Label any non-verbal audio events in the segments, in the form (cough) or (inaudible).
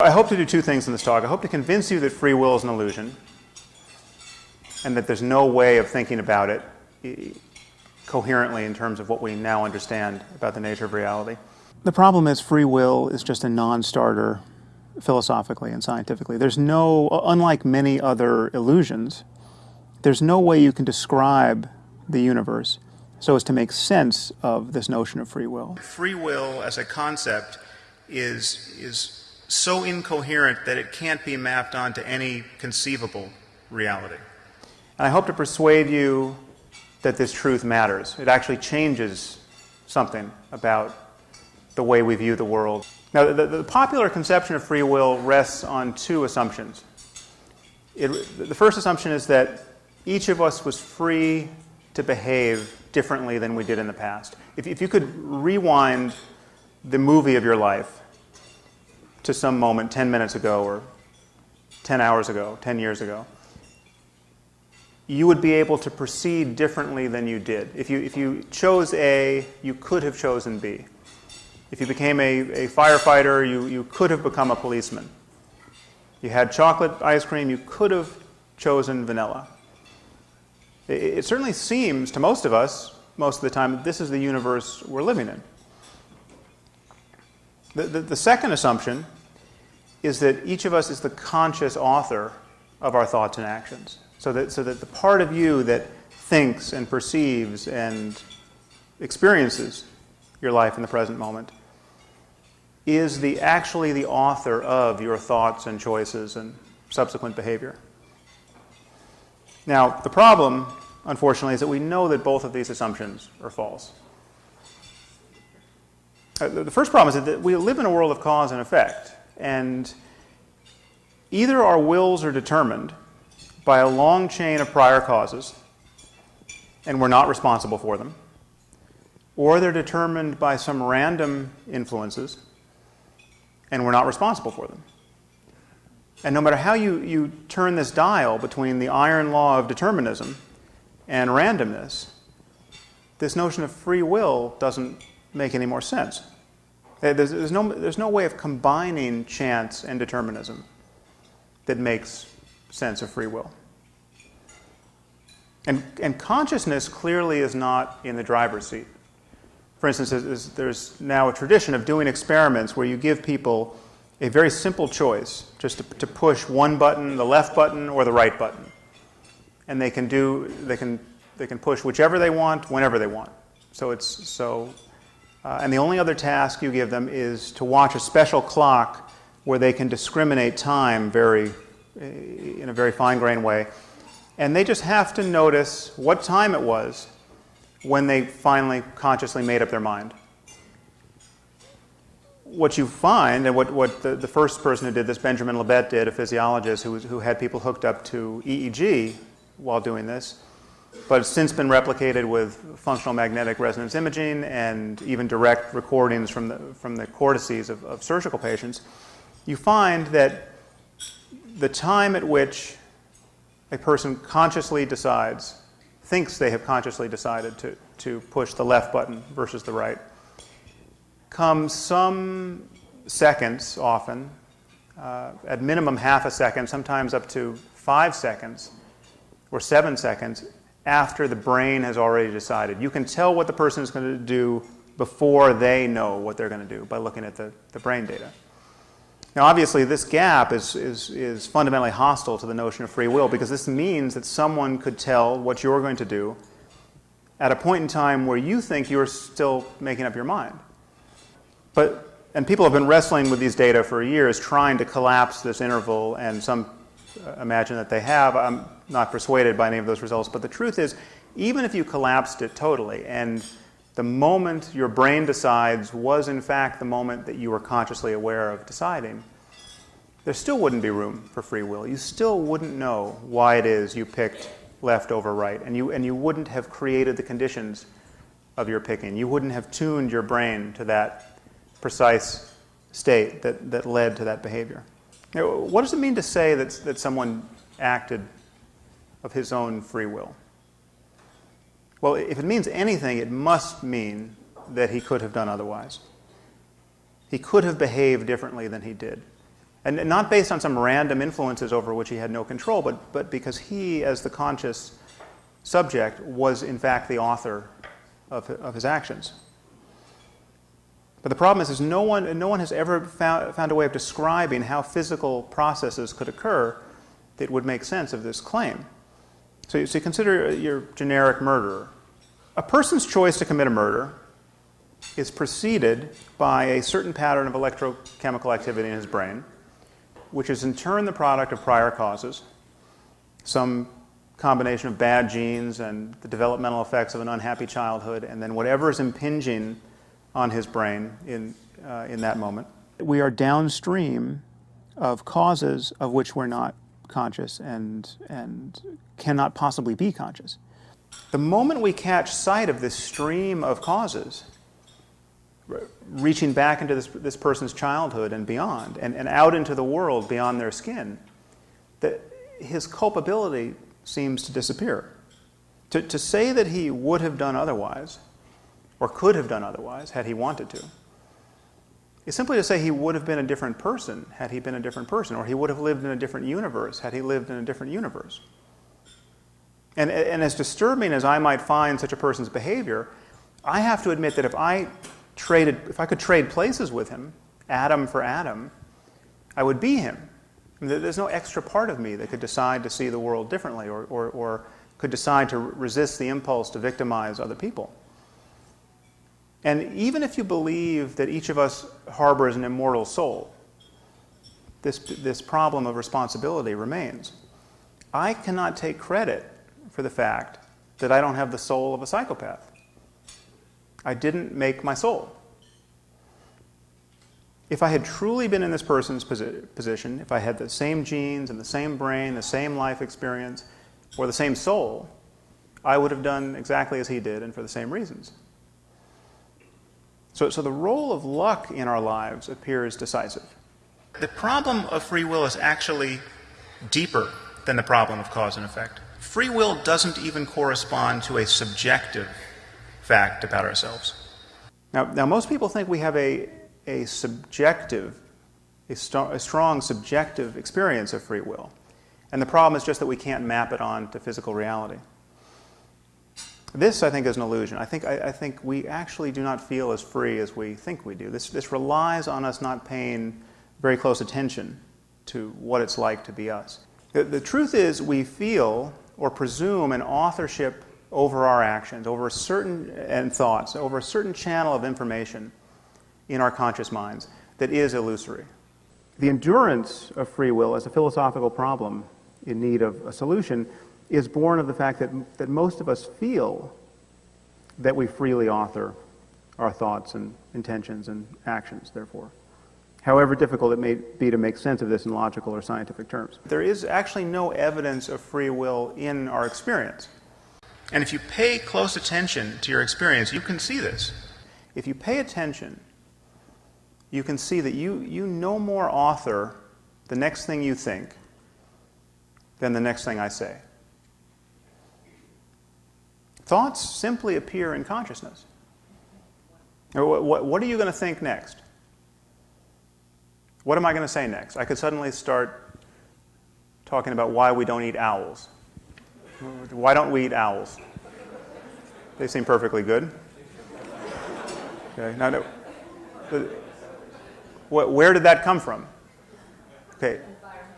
I hope to do two things in this talk. I hope to convince you that free will is an illusion and that there's no way of thinking about it coherently in terms of what we now understand about the nature of reality. The problem is free will is just a non-starter philosophically and scientifically. There's no, uh, unlike many other illusions, there's no way you can describe the universe so as to make sense of this notion of free will. Free will as a concept is, is so incoherent that it can't be mapped onto any conceivable reality. And I hope to persuade you that this truth matters. It actually changes something about the way we view the world. Now, the, the popular conception of free will rests on two assumptions. It, the first assumption is that each of us was free to behave differently than we did in the past. If, if you could rewind the movie of your life to some moment 10 minutes ago or 10 hours ago, 10 years ago, you would be able to proceed differently than you did. If you, if you chose A, you could have chosen B. If you became a, a firefighter, you, you could have become a policeman. You had chocolate ice cream, you could have chosen vanilla. It, it certainly seems to most of us, most of the time, that this is the universe we're living in. The, the, the second assumption is that each of us is the conscious author of our thoughts and actions. So that, so that the part of you that thinks and perceives and experiences your life in the present moment is the, actually the author of your thoughts and choices and subsequent behavior. Now, the problem, unfortunately, is that we know that both of these assumptions are false. Uh, the first problem is that we live in a world of cause and effect, and either our wills are determined by a long chain of prior causes, and we're not responsible for them, or they're determined by some random influences, and we're not responsible for them. And no matter how you, you turn this dial between the iron law of determinism and randomness, this notion of free will doesn't make any more sense. Uh, there's, there's, no, there's no way of combining chance and determinism that makes sense of free will. And, and consciousness clearly is not in the driver's seat. For instance, there's, there's now a tradition of doing experiments where you give people a very simple choice, just to, to, push one button, the left button or the right button. And they can do, they can, they can push whichever they want, whenever they want. So it's, so, uh, and the only other task you give them is to watch a special clock where they can discriminate time very in a very fine-grained way. And they just have to notice what time it was when they finally consciously made up their mind. What you find, and what, what the, the first person who did this, Benjamin Libet, did, a physiologist who, who had people hooked up to EEG while doing this, but it's since been replicated with functional magnetic resonance imaging and even direct recordings from the, from the cortices of, of surgical patients, you find that the time at which a person consciously decides, thinks they have consciously decided to, to push the left button versus the right, comes some seconds often, uh, at minimum half a second, sometimes up to five seconds or seven seconds after the brain has already decided. You can tell what the person is going to do before they know what they're going to do by looking at the, the brain data. Now, obviously, this gap is, is, is fundamentally hostile to the notion of free will because this means that someone could tell what you're going to do at a point in time where you think you're still making up your mind. But, and people have been wrestling with these data for years, trying to collapse this interval, and some imagine that they have. I'm not persuaded by any of those results. But the truth is, even if you collapsed it totally and the moment your brain decides was in fact the moment that you were consciously aware of deciding, there still wouldn't be room for free will. You still wouldn't know why it is you picked left over right, and you, and you wouldn't have created the conditions of your picking. You wouldn't have tuned your brain to that precise state that, that led to that behavior. Now, what does it mean to say that, that someone acted of his own free will? Well, if it means anything, it must mean that he could have done otherwise. He could have behaved differently than he did. And not based on some random influences over which he had no control, but, but because he, as the conscious subject, was in fact the author of, of his actions. But the problem is, is no, one, no one has ever found, found a way of describing how physical processes could occur that would make sense of this claim. So, so you consider your generic murderer. A person's choice to commit a murder is preceded by a certain pattern of electrochemical activity in his brain, which is in turn the product of prior causes, some combination of bad genes and the developmental effects of an unhappy childhood, and then whatever is impinging on his brain in, uh, in that moment. We are downstream of causes of which we're not conscious and, and cannot possibly be conscious. The moment we catch sight of this stream of causes, reaching back into this, this person's childhood and beyond, and, and out into the world beyond their skin, that his culpability seems to disappear. To, to say that he would have done otherwise, or could have done otherwise had he wanted to, is simply to say he would have been a different person had he been a different person, or he would have lived in a different universe had he lived in a different universe. And, and as disturbing as I might find such a person's behavior, I have to admit that if I traded, if I could trade places with him, atom for atom, I would be him. I mean, there's no extra part of me that could decide to see the world differently or, or, or could decide to resist the impulse to victimize other people. And even if you believe that each of us harbors an immortal soul, this, this problem of responsibility remains. I cannot take credit for the fact that I don't have the soul of a psychopath. I didn't make my soul. If I had truly been in this person's posi position, if I had the same genes and the same brain, the same life experience, or the same soul, I would have done exactly as he did and for the same reasons. So, so the role of luck in our lives appears decisive. The problem of free will is actually deeper than the problem of cause and effect. Free will doesn't even correspond to a subjective fact about ourselves. Now, now most people think we have a, a subjective, a, st a strong subjective experience of free will. And the problem is just that we can't map it on to physical reality. This, I think, is an illusion. I think, I, I, think we actually do not feel as free as we think we do. This, this relies on us not paying very close attention to what it's like to be us. The, the truth is, we feel or presume an authorship over our actions, over a certain uh, and thoughts, over a certain channel of information in our conscious minds that is illusory. The endurance of free will as a philosophical problem in need of a solution is born of the fact that, that most of us feel that we freely author our thoughts and intentions and actions, therefore. However difficult it may be to make sense of this in logical or scientific terms. There is actually no evidence of free will in our experience. And if you pay close attention to your experience, you can see this. If you pay attention, you can see that you, you no more author the next thing you think than the next thing I say. Thoughts simply appear in consciousness. What, what, what are you going to think next? What am I going to say next? I could suddenly start talking about why we don't eat owls. Why don't we eat owls? They seem perfectly good. Okay, now, no, where did that come from? Okay,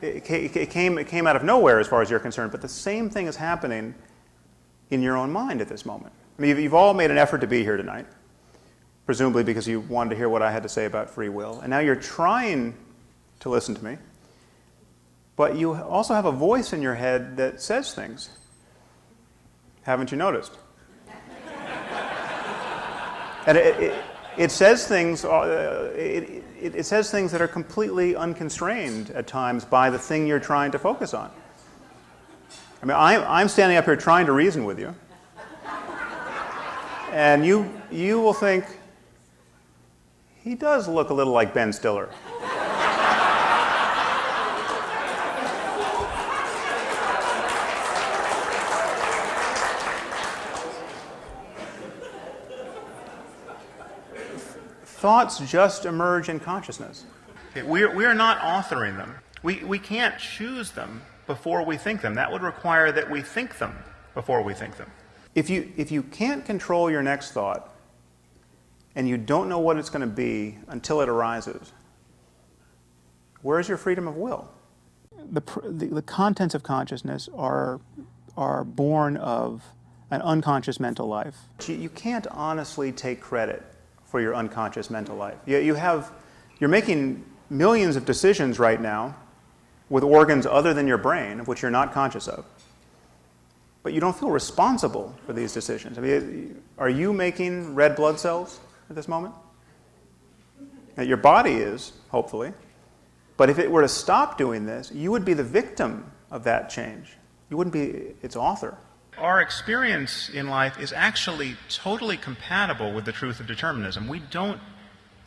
it came, it came out of nowhere as far as you're concerned, but the same thing is happening in your own mind at this moment. I mean, you've all made an effort to be here tonight, presumably because you wanted to hear what I had to say about free will. And now you're trying to listen to me, but you also have a voice in your head that says things. Haven't you noticed? (laughs) and it, it, it, says things, uh, it, it says things that are completely unconstrained at times by the thing you're trying to focus on. I mean, I'm, I'm standing up here trying to reason with you. And you, you will think, he does look a little like Ben Stiller. Thoughts just emerge in consciousness. Okay, we're, we're not authoring them. We, we can't choose them before we think them. That would require that we think them before we think them. If you, if you can't control your next thought and you don't know what it's going to be until it arises, where's your freedom of will? The, the, the contents of consciousness are, are born of an unconscious mental life. You, you can't honestly take credit for your unconscious mental life. You, you have, you're making millions of decisions right now with organs other than your brain, of which you're not conscious of. But you don't feel responsible for these decisions. I mean, are you making red blood cells at this moment? Now, your body is, hopefully. But if it were to stop doing this, you would be the victim of that change. You wouldn't be its author. Our experience in life is actually totally compatible with the truth of determinism. We don't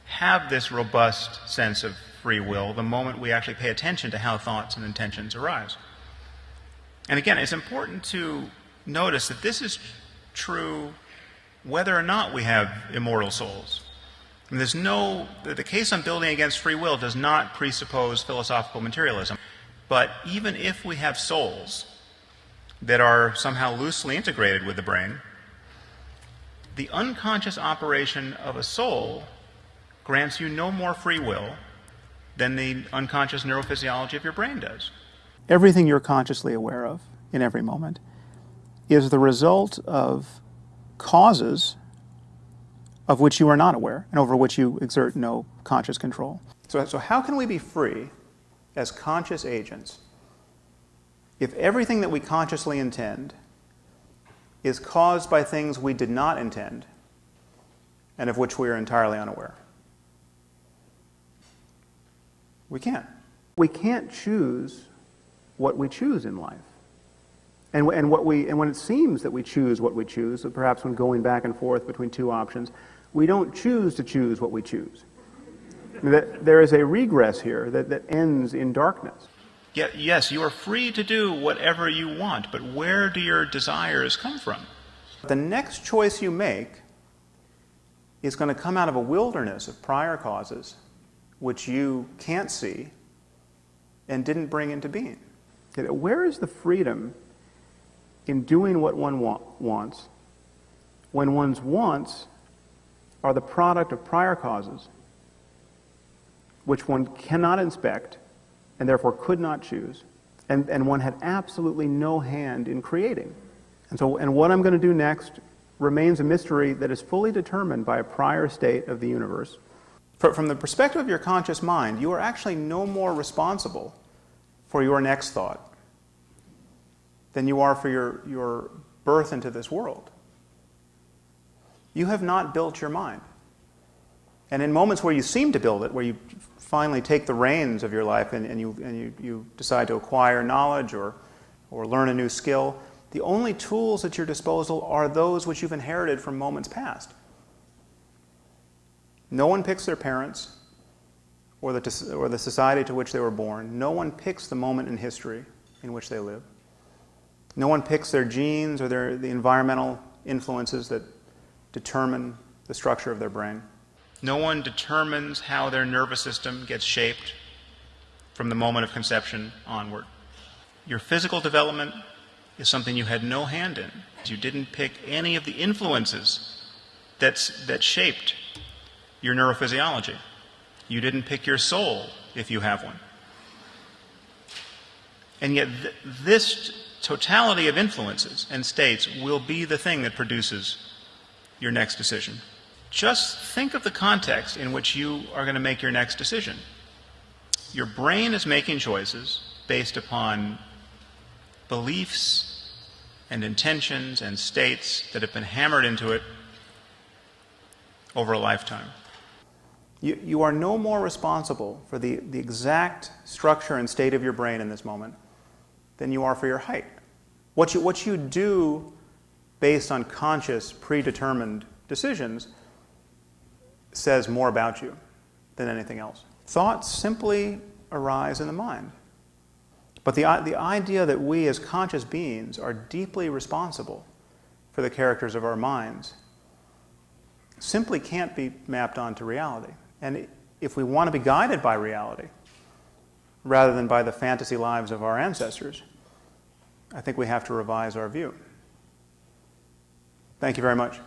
have this robust sense of free will the moment we actually pay attention to how thoughts and intentions arise. And again, it's important to notice that this is true whether or not we have immortal souls. And there's no, the case I'm building against free will does not presuppose philosophical materialism. But even if we have souls that are somehow loosely integrated with the brain, the unconscious operation of a soul grants you no more free will than the unconscious neurophysiology of your brain does. Everything you're consciously aware of in every moment is the result of causes of which you are not aware and over which you exert no conscious control. So, so how can we be free as conscious agents if everything that we consciously intend is caused by things we did not intend and of which we are entirely unaware? We can't. We can't choose what we choose in life. And, and, what we, and when it seems that we choose what we choose, perhaps when going back and forth between two options, we don't choose to choose what we choose. that there is a regress here that, that ends in darkness. Yeah, yes, you are free to do whatever you want, but where do your desires come from? The next choice you make is going to come out of a wilderness of prior causes which you can't see and didn't bring into being. Where is the freedom in doing what one wants when one's wants are the product of prior causes which one cannot inspect and therefore could not choose and, and one had absolutely no hand in creating. And so, and what I'm going to do next remains a mystery that is fully determined by a prior state of the universe from the perspective of your conscious mind, you are actually no more responsible for your next thought than you are for your, your birth into this world. You have not built your mind. And in moments where you seem to build it, where you finally take the reins of your life and, and, you, and you, you decide to acquire knowledge or, or learn a new skill, the only tools at your disposal are those which you've inherited from moments past. No one picks their parents or the, or the society to which they were born. No one picks the moment in history in which they live. No one picks their genes or their, the environmental influences that determine the structure of their brain. No one determines how their nervous system gets shaped from the moment of conception onward. Your physical development is something you had no hand in. You didn't pick any of the influences that's, that shaped your neurophysiology. You didn't pick your soul if you have one. And yet, th- this totality of influences and states will be the thing that produces your next decision. Just think of the context in which you are going to make your next decision. Your brain is making choices based upon beliefs and intentions and states that have been hammered into it over a lifetime. You, you are no more responsible for the, the exact structure and state of your brain in this moment than you are for your height. What you, what you do based on conscious, predetermined decisions says more about you than anything else. Thoughts simply arise in the mind. But the, the idea that we as conscious beings are deeply responsible for the characters of our minds simply can't be mapped onto reality. And if we want to be guided by reality rather than by the fantasy lives of our ancestors, I think we have to revise our view. Thank you very much.